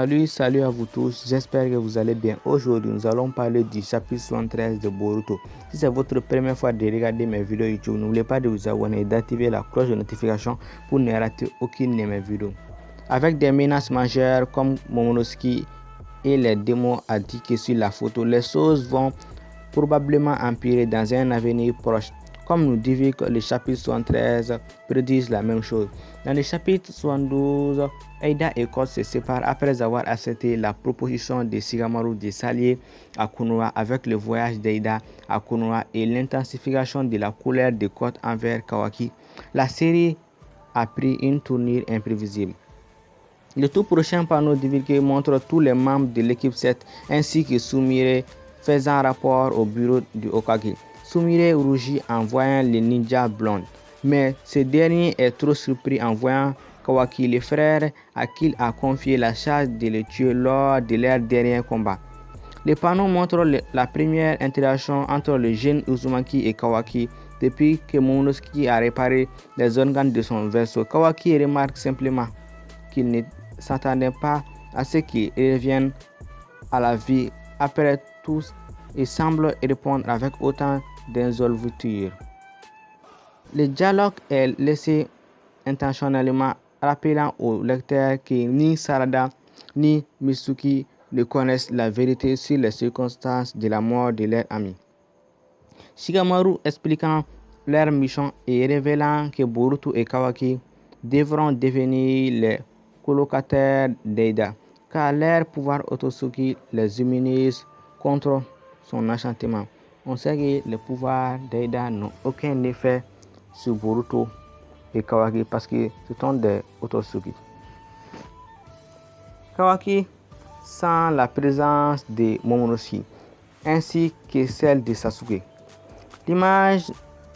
Salut, salut à vous tous, j'espère que vous allez bien. Aujourd'hui, nous allons parler du chapitre 73 de Boruto. Si c'est votre première fois de regarder mes vidéos YouTube, n'oubliez pas de vous abonner et d'activer la cloche de notification pour ne rater aucune de mes vidéos. Avec des menaces majeures comme Momonosuke et les démons indiqués sur la photo, les choses vont probablement empirer dans un avenir proche. Comme nous dit que le chapitre 73 prédisent la même chose. Dans le chapitre 72, Aida et Kod se séparent après avoir accepté la proposition de Shigamaru de s'allier à Konoha avec le voyage d'Aida à Konoha et l'intensification de la colère de Kod envers Kawaki. La série a pris une tournure imprévisible. Le tout prochain panneau divulgué montre tous les membres de l'équipe 7 ainsi que Sumire faisant rapport au bureau du Okage. Sumire rougit en voyant le ninja blonde, mais ce dernier est trop surpris en voyant Kawaki, le frère à qui il a confié la charge de le tuer lors de leur dernier combat. Le panneau montre la première interaction entre le jeune Uzumaki et Kawaki depuis que Momonosuke a réparé les organes de son vaisseau. Kawaki remarque simplement qu'il ne s'attendait pas à ce qu'il revienne à la vie après tout et semble répondre avec autant d'insolviture. Le dialogue est laissé intentionnellement rappelant au lecteur que ni Sarada ni Mitsuki ne connaissent la vérité sur les circonstances de la mort de leur ami. Shigamaru expliquant leur mission et révélant que Boruto et Kawaki devront devenir les colocataires d'Eida, car leur pouvoir Otosuki les immunise contre son enchantement. On sait que les pouvoirs d'Aida n'ont aucun effet sur Boruto et Kawaki parce que ce sont des Otosuki. Kawaki sent la présence de Momonosuke ainsi que celle de Sasuke. L'image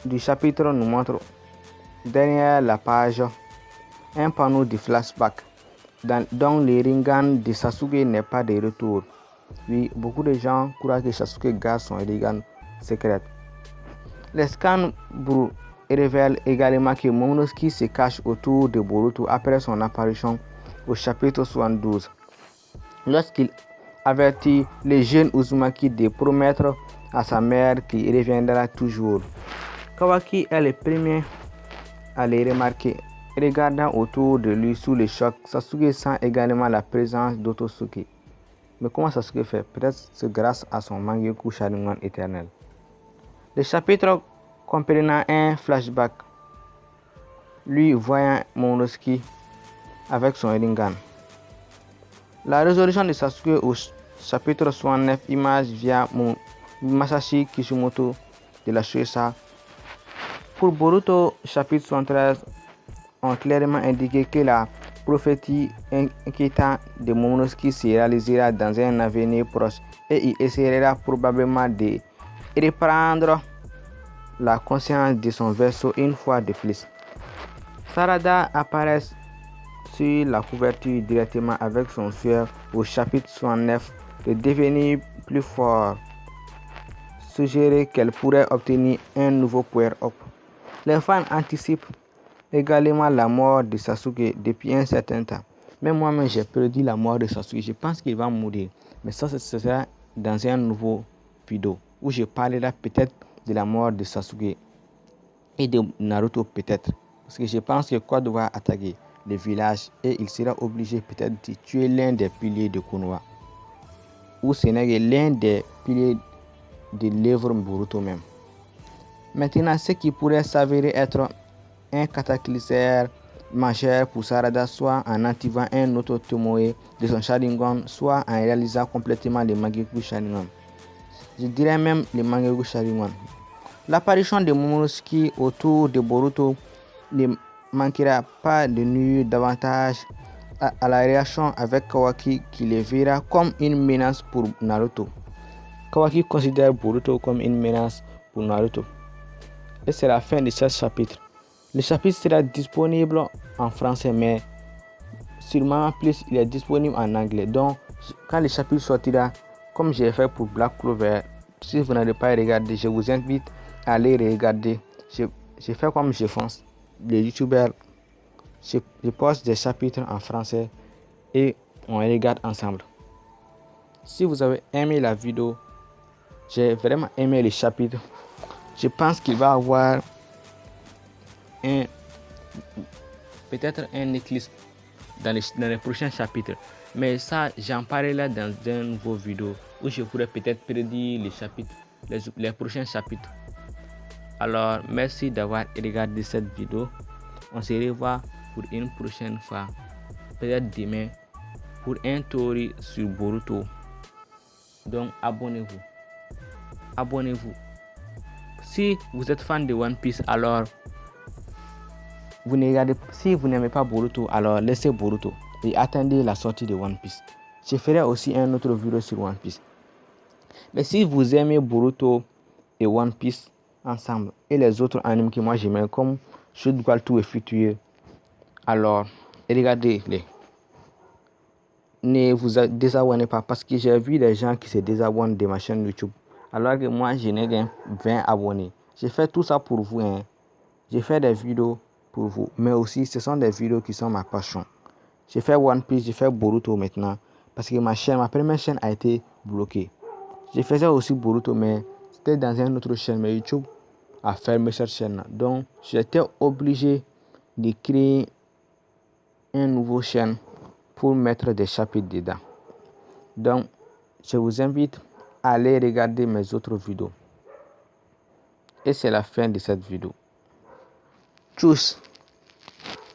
du chapitre nous montre derrière la page un panneau de flashback dans, dont le Ringan de Sasuke n'est pas de retour. Oui, beaucoup de gens croient que Sasuke garde son Ringan secret. Les scans révèlent également que Momonosuke se cache autour de Boruto après son apparition au chapitre 72. Lorsqu'il avertit les jeunes Uzumaki de promettre à sa mère qu'il reviendra toujours. Kawaki est le premier à les remarquer. Regardant autour de lui sous le choc, Sasuke sent également la présence d'Otosuke. Mais comment Sasuke fait? Peut-être c'est grâce à son Mangekyou Sharingan éternel. Le chapitre comprenant un flashback, lui voyant Momonosuke avec son Rinnegan. La résolution de Sasuke au chapitre 69 image via Masashi Kishimoto de la Shueisha. Pour Boruto, chapitre 73 ont clairement indiqué que la prophétie inquiétante de Momonosuke se réalisera dans un avenir proche et il essaiera probablement de reprendre la conscience de son vaisseau une fois de plus. Sarada apparaît sur la couverture directement avec son frère au chapitre 69 de devenir plus fort, suggérer qu'elle pourrait obtenir un nouveau power-up. Les fans anticipent également la mort de Sasuke depuis un certain temps. Même moi-même, j'ai prédit la mort de Sasuke. Je pense qu'il va mourir. Mais ça, ce sera dans un nouveau vidéo où je parlerai peut-être de la mort de Sasuke et de Naruto peut-être. Parce que je pense que Kodo va attaquer le village et il sera obligé peut-être de tuer l'un des piliers de Konoha. Ou ce n'est l'un des piliers de l'œuvre Boruto même. Maintenant, ce qui pourrait s'avérer être un cataclysme majeur pour Sarada, soit en activant un autre Tomoe de son Sharingan, soit en réalisant complètement le Mangekyou Sharingan. Je dirais même le Mangekyou Sharingan. L'apparition de Momonosuke autour de Boruto ne manquera pas de nuire davantage à, à, la réaction avec Kawaki qui le verra comme une menace pour Naruto. Kawaki considère Boruto comme une menace pour Naruto. Et c'est la fin de ce chapitre. Le chapitre sera disponible en français, mais sûrement plus il est disponible en anglais. Donc, quand le chapitre sortira, comme j'ai fait pour Black Clover, si vous n'avez pas regardé, je vous invite à aller regarder. J'ai fait comme je pense. Les youtubeurs, je, je poste des chapitres en français et on regarde ensemble. Si vous avez aimé la vidéo, j'ai vraiment aimé le chapitre. Je pense qu'il va avoir un peut-être un éclipse dans les prochains chapitres. Mais ça, j'en parlerai dans un nouveau vidéo où je pourrais peut-être prédire les chapitres, les, prochains chapitres. Alors, merci d'avoir regardé cette vidéo. On se revoit pour une prochaine fois, peut-être demain, pour un tour sur Boruto. Donc, abonnez-vous. Abonnez-vous. Si vous êtes fan de One Piece, alors vous regardez, si vous n'aimez pas Boruto, alors laissez Boruto et attendez la sortie de One Piece. Je ferai aussi un autre vidéo sur One Piece. Mais si vous aimez Boruto et One Piece ensemble et les autres animes que moi j'aime comme Shoot Tout et Futur, alors regardez-les. Ne vous désabonnez pas parce que j'ai vu des gens qui se désabonnent de ma chaîne YouTube. Alors que moi, je n'ai qu'un 20 abonnés. J'ai fait tout ça pour vous. Hein. J'ai fait des vidéos pour vous. Mais aussi, ce sont des vidéos qui sont ma passion. J'ai fait One Piece, j'ai fait Boruto maintenant. Parce que ma chaîne, ma première chaîne a été bloquée. Je faisais aussi Boruto, mais c'était dans une autre chaîne. Mais YouTube a fermé cette chaîne. Donc, j'étais obligé de créer une nouvelle chaîne pour mettre des chapitres dedans. Donc, je vous invite à aller regarder mes autres vidéos. Et c'est la fin de cette vidéo. Tchuss